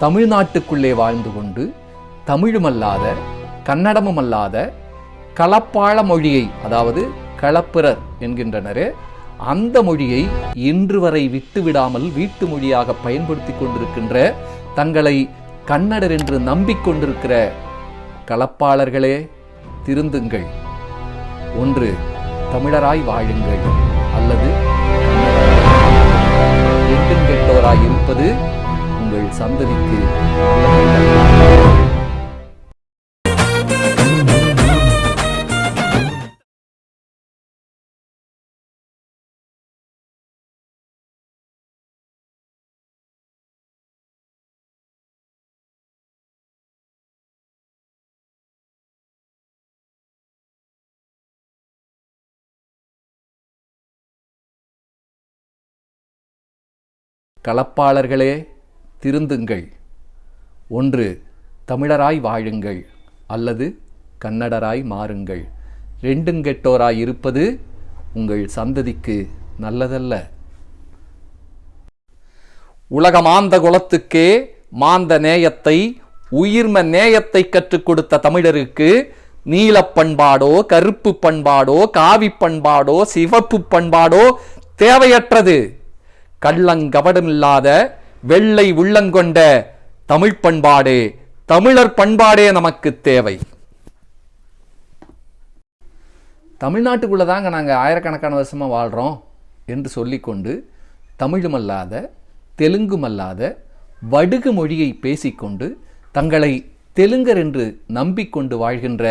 தமிழ்நாட்டுக்குள்ளே வாழ்ந்து கொண்டு தமிழுமல்லாத கன்னடமுமல்லாத களப்பாள மொழியை அதாவது களப்பிரர் என்கின்றனரே அந்த மொழியை இன்று வரை விட்டுவிடாமல் வீட்டு மொழியாக பயன்படுத்தி கொண்டிருக்கின்ற தங்களை கன்னடர் என்று நம்பிக்கொண்டிருக்கிற களப்பாளர்களே திருந்துங்கள். ஒன்று தமிழராய் வாழுங்கள். அல்லது எட்டும் கெட்டோராய் இருப்பது உங்கள் சந்ததிக்கு நல்லதல்ல. களப்பாளர்களே திருந்துங்கள். ஒன்று தமிழராய் வாழுங்கள் அல்லது கன்னடராய் மாறுங்கள். ரெண்டுங்கெட்டோராய் இருப்பது உங்கள் சந்ததிக்கு நல்லதல்ல. உலக மாந்த குலத்துக்கே மாந்த நேயத்தை உயிர்ம நேயத்தை கற்றுக் கொடுத்த தமிழருக்கு நீலப்பண்பாடோ கருப்பு பண்பாடோ காவி பண்பாடோ சிவப்பு பண்பாடோ தேவையற்றது. கள்ளங்கபடமில்லாத வெள்ளை உள்ளங்கொண்ட தமிழ் பண்பாடே தமிழர் பண்பாடே நமக்கு தேவை. தமிழ்நாட்டுக்குள்ளே தாங்க நாங்கள் ஆயிரக்கணக்கான வருஷமாக வாழ்கிறோம் என்று சொல்லிக்கொண்டு தமிழுமல்லாத தெலுங்குமல்லாத வடுகு மொழியை பேசிக்கொண்டு தங்களை தெலுங்கர் என்று நம்பிக்கொண்டு வாழ்கின்ற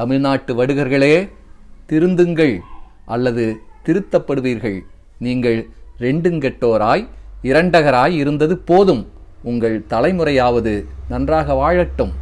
தமிழ்நாட்டு வடுகர்களே திருந்துங்கள் அல்லது திருத்தப்படுவீர்கள். நீங்கள் ரெண்டுங்கெட்டோராய் இரண்டகராய் இருந்தது போதும். உங்கள் தலைமுறையாவது நன்றாக வாழட்டும்.